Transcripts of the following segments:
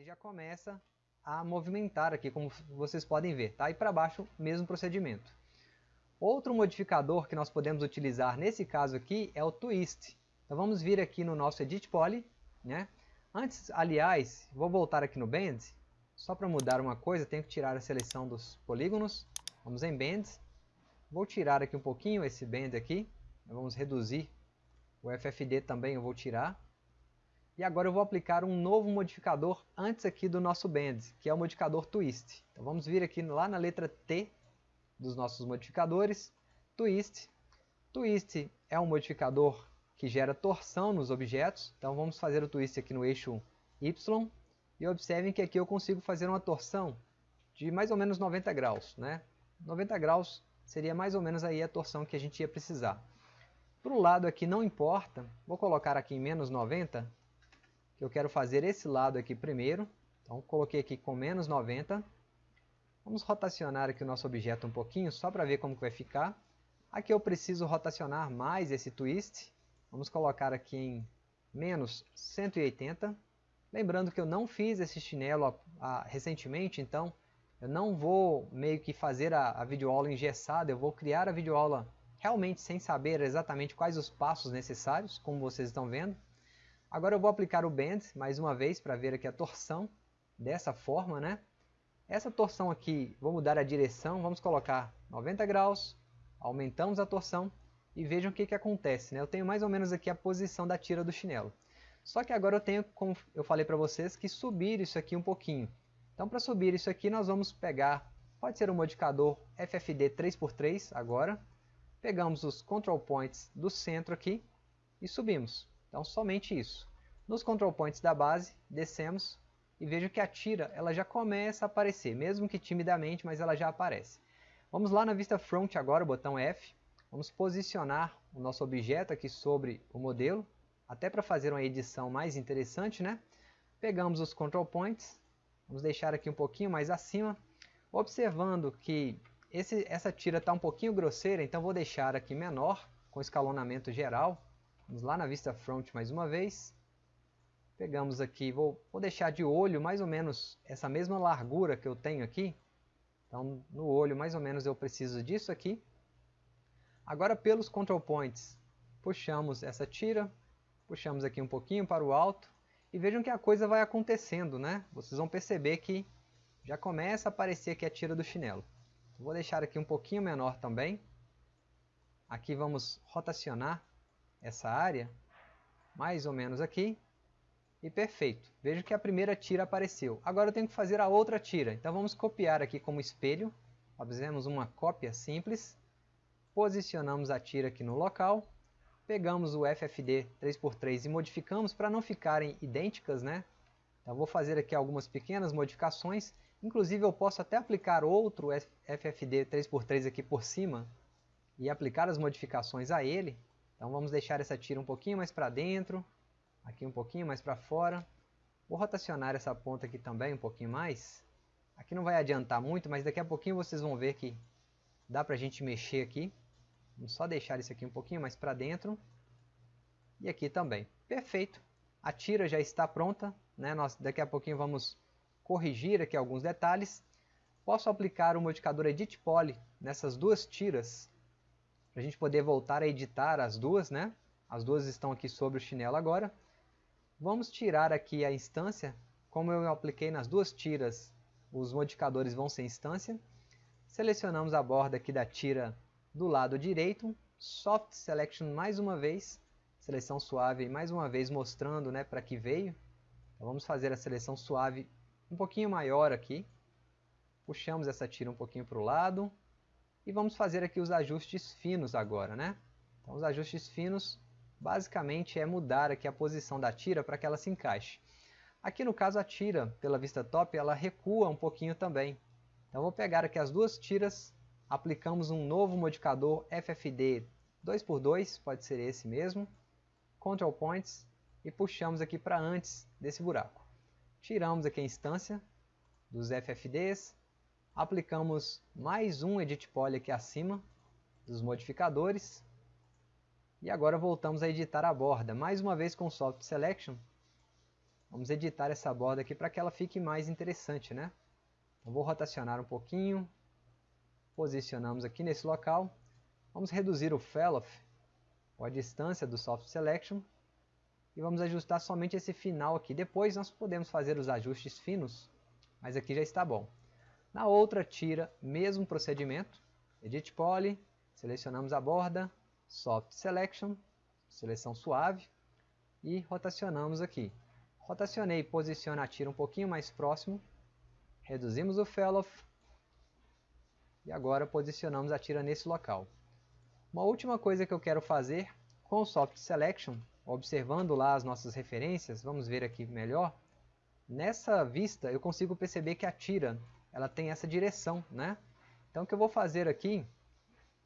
ele já começa a movimentar aqui, como vocês podem ver. Tá? E para baixo, mesmo procedimento. Outro modificador que nós podemos utilizar nesse caso aqui é o Twist. Então vamos vir aqui no nosso Edit Poly. Né? Antes, aliás, vou voltar aqui no Band. Só para mudar uma coisa, tenho que tirar a seleção dos polígonos. Vamos em Band. Vou tirar aqui um pouquinho esse Band aqui. Vamos reduzir. O FFD também eu vou tirar. E agora eu vou aplicar um novo modificador antes aqui do nosso Band, que é o modificador Twist. Então vamos vir aqui lá na letra T dos nossos modificadores, Twist. Twist é um modificador que gera torção nos objetos, então vamos fazer o Twist aqui no eixo Y. E observem que aqui eu consigo fazer uma torção de mais ou menos 90 graus. Né? 90 graus seria mais ou menos aí a torção que a gente ia precisar. Para o lado aqui não importa, vou colocar aqui em menos 90, que eu quero fazer esse lado aqui primeiro. Então coloquei aqui com menos 90. Vamos rotacionar aqui o nosso objeto um pouquinho, só para ver como que vai ficar. Aqui eu preciso rotacionar mais esse twist. Vamos colocar aqui em menos 180. Lembrando que eu não fiz esse chinelo a, a, recentemente, então eu não vou meio que fazer a, a videoaula engessada, eu vou criar a videoaula realmente sem saber exatamente quais os passos necessários, como vocês estão vendo. Agora eu vou aplicar o bend mais uma vez para ver aqui a torção dessa forma, né? Essa torção aqui, vou mudar a direção, vamos colocar 90 graus, aumentamos a torção e vejam o que, que acontece, né? Eu tenho mais ou menos aqui a posição da tira do chinelo. Só que agora eu tenho, como eu falei para vocês, que subir isso aqui um pouquinho. Então para subir isso aqui nós vamos pegar, pode ser um modificador FFD 3x3 agora. Pegamos os control points do centro aqui e subimos. Então somente isso. Nos control points da base, descemos e vejo que a tira ela já começa a aparecer, mesmo que timidamente, mas ela já aparece. Vamos lá na vista front agora, botão F. Vamos posicionar o nosso objeto aqui sobre o modelo, até para fazer uma edição mais interessante, né? Pegamos os control points, vamos deixar aqui um pouquinho mais acima, observando que esse, essa tira está um pouquinho grosseira, então vou deixar aqui menor, com escalonamento geral, Vamos lá na vista front mais uma vez. Pegamos aqui, vou, vou deixar de olho mais ou menos essa mesma largura que eu tenho aqui. Então no olho mais ou menos eu preciso disso aqui. Agora pelos control points, puxamos essa tira, puxamos aqui um pouquinho para o alto. E vejam que a coisa vai acontecendo, né? Vocês vão perceber que já começa a aparecer aqui a tira do chinelo. Vou deixar aqui um pouquinho menor também. Aqui vamos rotacionar essa área, mais ou menos aqui, e perfeito. Vejo que a primeira tira apareceu. Agora eu tenho que fazer a outra tira. Então vamos copiar aqui como espelho. Fazemos uma cópia simples. Posicionamos a tira aqui no local. Pegamos o FFD 3x3 e modificamos para não ficarem idênticas. Né? Então vou fazer aqui algumas pequenas modificações. Inclusive eu posso até aplicar outro FFD 3x3 aqui por cima e aplicar as modificações a ele. Então vamos deixar essa tira um pouquinho mais para dentro, aqui um pouquinho mais para fora. Vou rotacionar essa ponta aqui também um pouquinho mais. Aqui não vai adiantar muito, mas daqui a pouquinho vocês vão ver que dá para a gente mexer aqui. Vamos só deixar isso aqui um pouquinho mais para dentro. E aqui também. Perfeito. A tira já está pronta. Né? Nós daqui a pouquinho vamos corrigir aqui alguns detalhes. Posso aplicar o modificador Edit Poly nessas duas tiras para a gente poder voltar a editar as duas, né? As duas estão aqui sobre o chinelo agora. Vamos tirar aqui a instância. Como eu apliquei nas duas tiras, os modificadores vão ser instância. Selecionamos a borda aqui da tira do lado direito. Soft Selection mais uma vez. Seleção suave mais uma vez mostrando né, para que veio. Então, vamos fazer a seleção suave um pouquinho maior aqui. Puxamos essa tira um pouquinho para o lado. E vamos fazer aqui os ajustes finos agora, né? Então os ajustes finos basicamente é mudar aqui a posição da tira para que ela se encaixe. Aqui no caso a tira, pela vista top, ela recua um pouquinho também. Então vou pegar aqui as duas tiras, aplicamos um novo modificador FFD 2x2, pode ser esse mesmo, Control Points, e puxamos aqui para antes desse buraco. Tiramos aqui a instância dos FFDs, aplicamos mais um Edit Poly aqui acima dos modificadores e agora voltamos a editar a borda, mais uma vez com Soft Selection vamos editar essa borda aqui para que ela fique mais interessante, né? Então, vou rotacionar um pouquinho, posicionamos aqui nesse local, vamos reduzir o Fellow, ou a distância do Soft Selection, e vamos ajustar somente esse final aqui. Depois nós podemos fazer os ajustes finos, mas aqui já está bom. Na outra tira, mesmo procedimento, Edit Poly, selecionamos a borda, Soft Selection, seleção suave, e rotacionamos aqui. Rotacionei, posiciona a tira um pouquinho mais próximo, reduzimos o Fellow, e agora posicionamos a tira nesse local. Uma última coisa que eu quero fazer com o Soft Selection observando lá as nossas referências, vamos ver aqui melhor, nessa vista eu consigo perceber que a tira ela tem essa direção, né? Então o que eu vou fazer aqui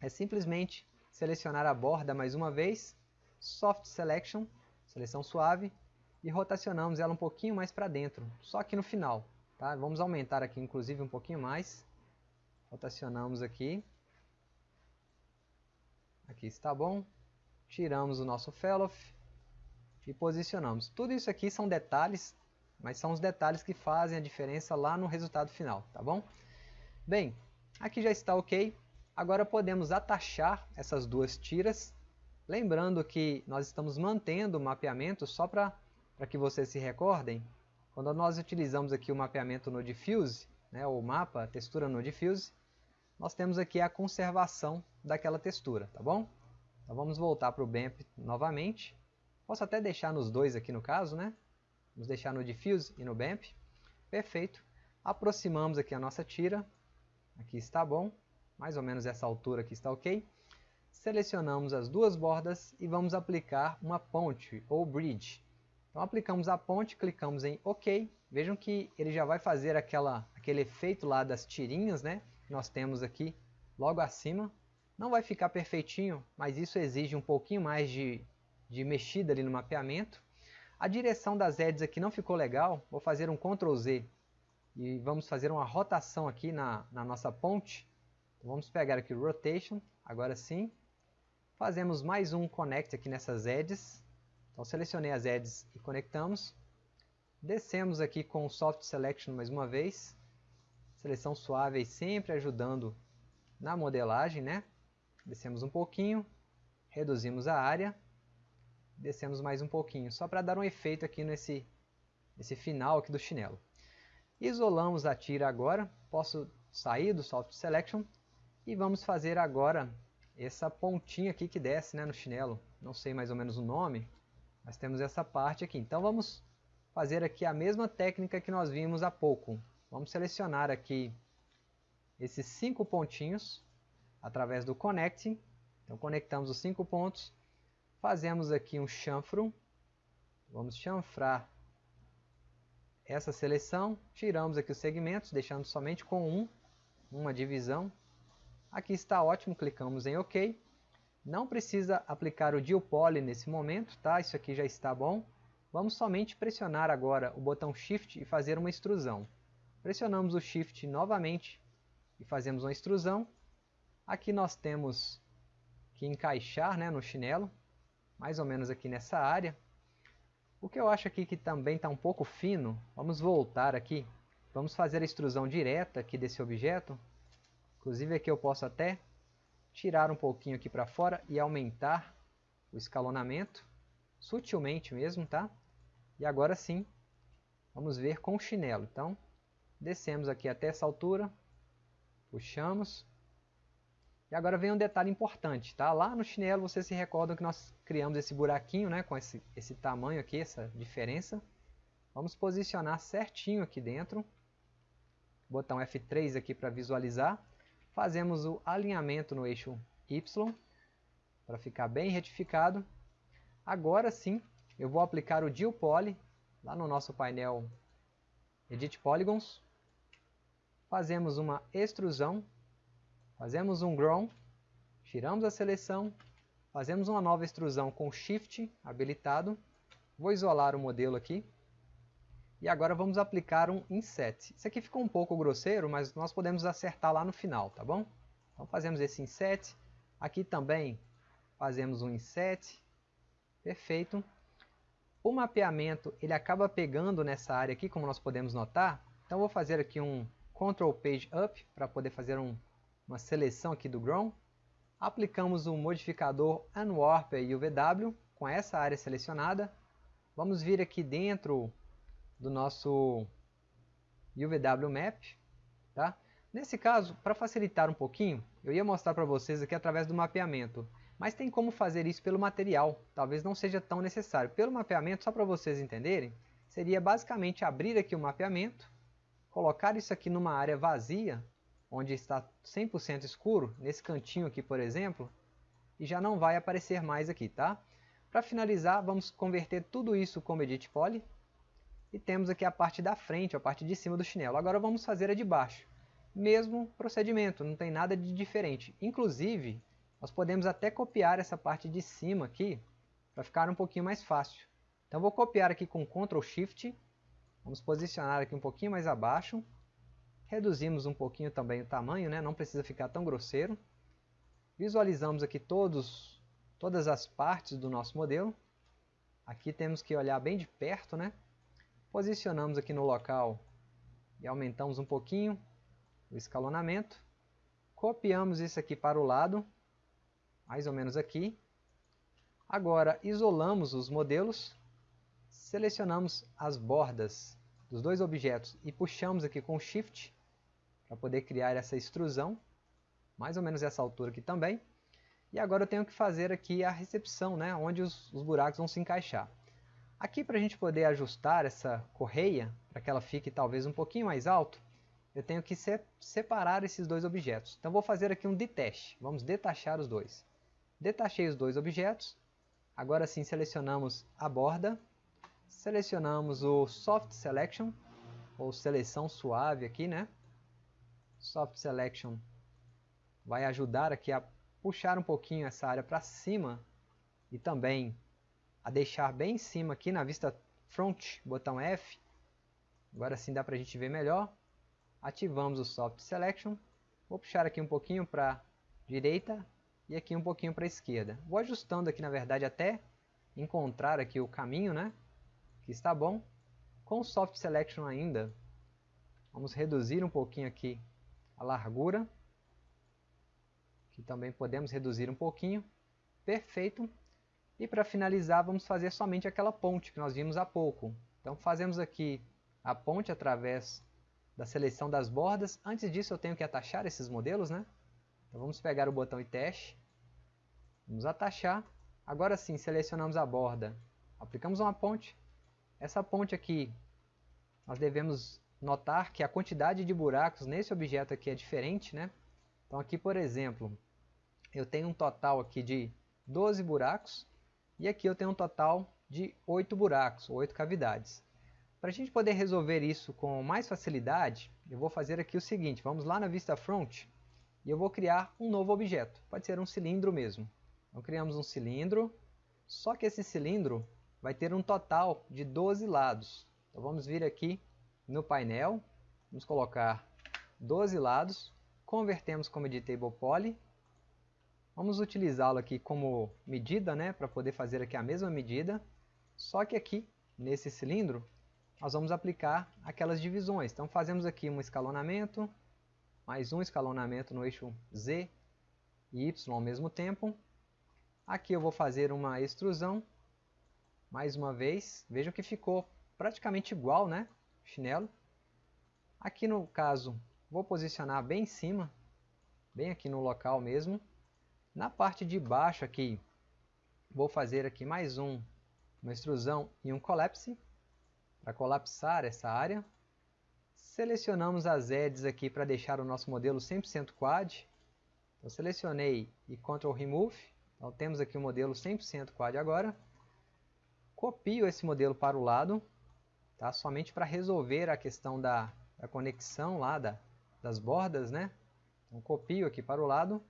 é simplesmente selecionar a borda mais uma vez, Soft Selection, seleção suave, e rotacionamos ela um pouquinho mais para dentro, só aqui no final. Tá? Vamos aumentar aqui inclusive um pouquinho mais, rotacionamos aqui, aqui está bom, tiramos o nosso Fellow, e posicionamos. Tudo isso aqui são detalhes, mas são os detalhes que fazem a diferença lá no resultado final, tá bom? Bem, aqui já está ok. Agora podemos atachar essas duas tiras, lembrando que nós estamos mantendo o mapeamento só para que vocês se recordem. Quando nós utilizamos aqui o mapeamento no Diffuse, né, o mapa textura no Diffuse, nós temos aqui a conservação daquela textura, tá bom? Então vamos voltar para o BAMP novamente. Posso até deixar nos dois aqui no caso, né? Vamos deixar no Diffuse e no Bamp. Perfeito. Aproximamos aqui a nossa tira. Aqui está bom. Mais ou menos essa altura aqui está ok. Selecionamos as duas bordas e vamos aplicar uma ponte ou bridge. Então aplicamos a ponte, clicamos em OK. Vejam que ele já vai fazer aquela, aquele efeito lá das tirinhas, né? Que nós temos aqui logo acima. Não vai ficar perfeitinho, mas isso exige um pouquinho mais de de mexida ali no mapeamento. A direção das edges aqui não ficou legal, vou fazer um Ctrl Z e vamos fazer uma rotação aqui na, na nossa ponte. Então, vamos pegar aqui o Rotation, agora sim. Fazemos mais um Connect aqui nessas edges. Então selecionei as edges e conectamos. Descemos aqui com o Soft Selection mais uma vez. Seleção suave sempre ajudando na modelagem, né? Descemos um pouquinho, reduzimos a área descemos mais um pouquinho, só para dar um efeito aqui nesse, nesse final aqui do chinelo. Isolamos a tira agora, posso sair do Soft Selection e vamos fazer agora essa pontinha aqui que desce né, no chinelo. Não sei mais ou menos o nome, mas temos essa parte aqui. Então vamos fazer aqui a mesma técnica que nós vimos há pouco. Vamos selecionar aqui esses cinco pontinhos através do Connect. Então conectamos os cinco pontos Fazemos aqui um chanfro. Vamos chanfrar essa seleção. Tiramos aqui os segmentos, deixando somente com um, uma divisão. Aqui está ótimo, clicamos em OK. Não precisa aplicar o Deal Poly nesse momento, tá? Isso aqui já está bom. Vamos somente pressionar agora o botão Shift e fazer uma extrusão. Pressionamos o Shift novamente e fazemos uma extrusão. Aqui nós temos que encaixar né, no chinelo mais ou menos aqui nessa área. O que eu acho aqui que também está um pouco fino, vamos voltar aqui, vamos fazer a extrusão direta aqui desse objeto. Inclusive aqui eu posso até tirar um pouquinho aqui para fora e aumentar o escalonamento, sutilmente mesmo, tá? E agora sim, vamos ver com o chinelo. Então, descemos aqui até essa altura, puxamos, e agora vem um detalhe importante, tá? Lá no chinelo vocês se recordam que nós criamos esse buraquinho, né? Com esse, esse tamanho aqui, essa diferença. Vamos posicionar certinho aqui dentro. Botão F3 aqui para visualizar. Fazemos o alinhamento no eixo Y, para ficar bem retificado. Agora sim, eu vou aplicar o Deal Poly, lá no nosso painel Edit Polygons. Fazemos uma extrusão Fazemos um Grown, tiramos a seleção, fazemos uma nova extrusão com Shift habilitado. Vou isolar o modelo aqui. E agora vamos aplicar um Inset. Isso aqui ficou um pouco grosseiro, mas nós podemos acertar lá no final, tá bom? Então fazemos esse Inset. Aqui também fazemos um Inset. Perfeito. o mapeamento ele acaba pegando nessa área aqui, como nós podemos notar. Então vou fazer aqui um Ctrl Page Up para poder fazer um, uma seleção aqui do Ground. Aplicamos o modificador Unwarp UVW com essa área selecionada. Vamos vir aqui dentro do nosso UVW Map. Tá? Nesse caso, para facilitar um pouquinho, eu ia mostrar para vocês aqui através do mapeamento. Mas tem como fazer isso pelo material, talvez não seja tão necessário. Pelo mapeamento, só para vocês entenderem, seria basicamente abrir aqui o mapeamento, colocar isso aqui numa área vazia, onde está 100% escuro, nesse cantinho aqui, por exemplo, e já não vai aparecer mais aqui, tá? Para finalizar, vamos converter tudo isso como Edit Poly, e temos aqui a parte da frente, a parte de cima do chinelo. Agora vamos fazer a de baixo. Mesmo procedimento, não tem nada de diferente. Inclusive, nós podemos até copiar essa parte de cima aqui, para ficar um pouquinho mais fácil. Então vou copiar aqui com Ctrl Shift, vamos posicionar aqui um pouquinho mais abaixo, reduzimos um pouquinho também o tamanho, né? não precisa ficar tão grosseiro. Visualizamos aqui todos, todas as partes do nosso modelo. Aqui temos que olhar bem de perto, né? Posicionamos aqui no local e aumentamos um pouquinho o escalonamento. Copiamos isso aqui para o lado mais ou menos aqui. Agora, isolamos os modelos, selecionamos as bordas dos dois objetos e puxamos aqui com Shift para poder criar essa extrusão, mais ou menos essa altura aqui também. E agora eu tenho que fazer aqui a recepção, né, onde os, os buracos vão se encaixar. Aqui para a gente poder ajustar essa correia, para que ela fique talvez um pouquinho mais alto, eu tenho que se separar esses dois objetos. Então vou fazer aqui um detach, vamos detachar os dois. Detachei os dois objetos. Agora sim selecionamos a borda. Selecionamos o Soft Selection, ou seleção suave aqui, né? Soft Selection vai ajudar aqui a puxar um pouquinho essa área para cima e também a deixar bem em cima aqui na vista front, botão F. Agora sim dá para a gente ver melhor. Ativamos o Soft Selection. Vou puxar aqui um pouquinho para direita e aqui um pouquinho para esquerda. Vou ajustando aqui na verdade até encontrar aqui o caminho, né? Que está bom. Com o Soft Selection ainda, vamos reduzir um pouquinho aqui a largura. Que também podemos reduzir um pouquinho. Perfeito. E para finalizar, vamos fazer somente aquela ponte que nós vimos há pouco. Então fazemos aqui a ponte através da seleção das bordas. Antes disso eu tenho que atachar esses modelos, né? Então vamos pegar o botão e teste, vamos atachar, agora sim selecionamos a borda, aplicamos uma ponte, essa ponte aqui nós devemos notar que a quantidade de buracos nesse objeto aqui é diferente, né? Então aqui por exemplo, eu tenho um total aqui de 12 buracos e aqui eu tenho um total de 8 buracos, 8 cavidades. Para a gente poder resolver isso com mais facilidade, eu vou fazer aqui o seguinte, vamos lá na vista front, e eu vou criar um novo objeto. Pode ser um cilindro mesmo. Então criamos um cilindro, só que esse cilindro vai ter um total de 12 lados. Então vamos vir aqui no painel, vamos colocar 12 lados, convertemos como editable poly, vamos utilizá-lo aqui como medida, né, para poder fazer aqui a mesma medida, só que aqui, nesse cilindro, nós vamos aplicar aquelas divisões. Então fazemos aqui um escalonamento, mais um escalonamento no eixo Z e Y ao mesmo tempo. Aqui eu vou fazer uma extrusão, mais uma vez, vejam que ficou praticamente igual, né, chinelo. Aqui no caso, vou posicionar bem em cima, bem aqui no local mesmo. Na parte de baixo aqui, vou fazer aqui mais um, uma extrusão e um collapse, para colapsar essa área. Selecionamos as edges aqui para deixar o nosso modelo 100% quad. Então, selecionei e Ctrl Remove. Então, temos aqui o modelo 100% quad agora. Copio esse modelo para o lado, tá? somente para resolver a questão da, da conexão lá da, das bordas. Né? Então, copio aqui para o lado.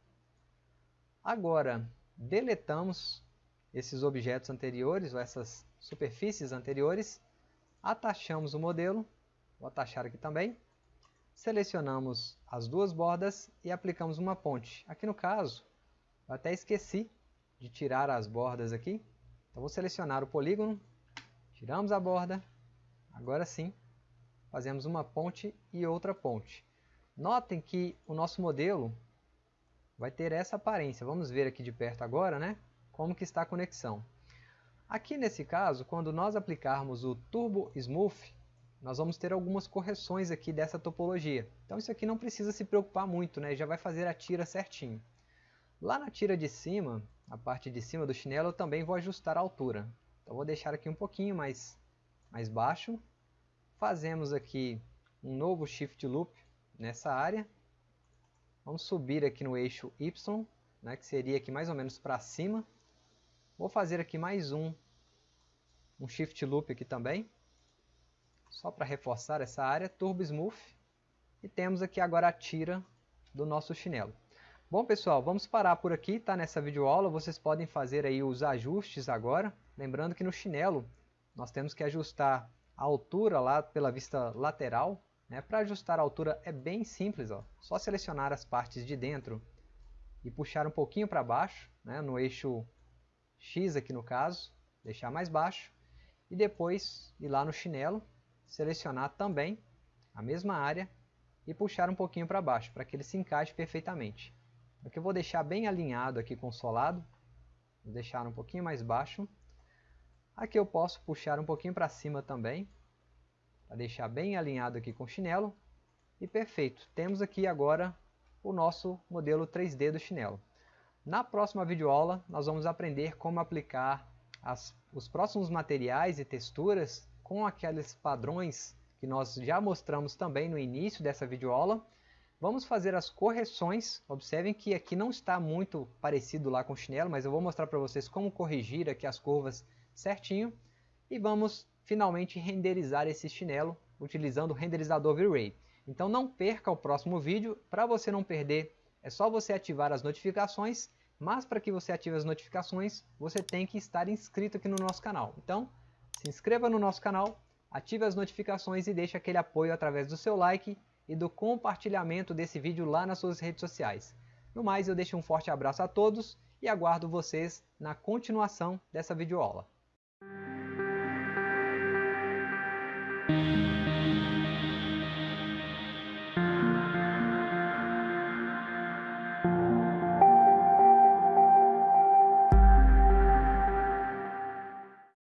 Agora, deletamos esses objetos anteriores, ou essas superfícies anteriores, atachamos o modelo Vou atachar aqui também. Selecionamos as duas bordas e aplicamos uma ponte. Aqui no caso, eu até esqueci de tirar as bordas aqui. Então vou selecionar o polígono, Tiramos a borda, agora sim, fazemos uma ponte e outra ponte. Notem que o nosso modelo vai ter essa aparência. Vamos ver aqui de perto agora, né? Como que está a conexão. Aqui nesse caso, quando nós aplicarmos o Turbo Smooth, nós vamos ter algumas correções aqui dessa topologia. Então isso aqui não precisa se preocupar muito, né? já vai fazer a tira certinho. Lá na tira de cima, a parte de cima do chinelo, eu também vou ajustar a altura. Então vou deixar aqui um pouquinho mais, mais baixo. Fazemos aqui um novo Shift Loop nessa área. Vamos subir aqui no eixo Y, né, que seria aqui mais ou menos para cima. Vou fazer aqui mais um, um Shift Loop aqui também, só para reforçar essa área, Turbo Smooth, e temos aqui agora a tira do nosso chinelo. Bom pessoal, vamos parar por aqui, tá? Nessa videoaula, vocês podem fazer aí os ajustes agora, lembrando que no chinelo nós temos que ajustar a altura lá pela vista lateral, né? Para ajustar a altura é bem simples, ó. só selecionar as partes de dentro e puxar um pouquinho para baixo, né? no eixo X aqui no caso, deixar mais baixo, e depois ir lá no chinelo, selecionar também a mesma área e puxar um pouquinho para baixo, para que ele se encaixe perfeitamente. Aqui eu vou deixar bem alinhado aqui com o solado, vou deixar um pouquinho mais baixo. Aqui eu posso puxar um pouquinho para cima também, para deixar bem alinhado aqui com o chinelo. E perfeito, temos aqui agora o nosso modelo 3D do chinelo. Na próxima videoaula, nós vamos aprender como aplicar as, os próximos materiais e texturas com aqueles padrões que nós já mostramos também no início dessa videoaula. Vamos fazer as correções, observem que aqui não está muito parecido lá com o chinelo, mas eu vou mostrar para vocês como corrigir aqui as curvas certinho. E vamos finalmente renderizar esse chinelo utilizando o renderizador V-Ray. Então não perca o próximo vídeo, para você não perder é só você ativar as notificações mas para que você ative as notificações, você tem que estar inscrito aqui no nosso canal. Então, se inscreva no nosso canal, ative as notificações e deixe aquele apoio através do seu like e do compartilhamento desse vídeo lá nas suas redes sociais. No mais, eu deixo um forte abraço a todos e aguardo vocês na continuação dessa videoaula.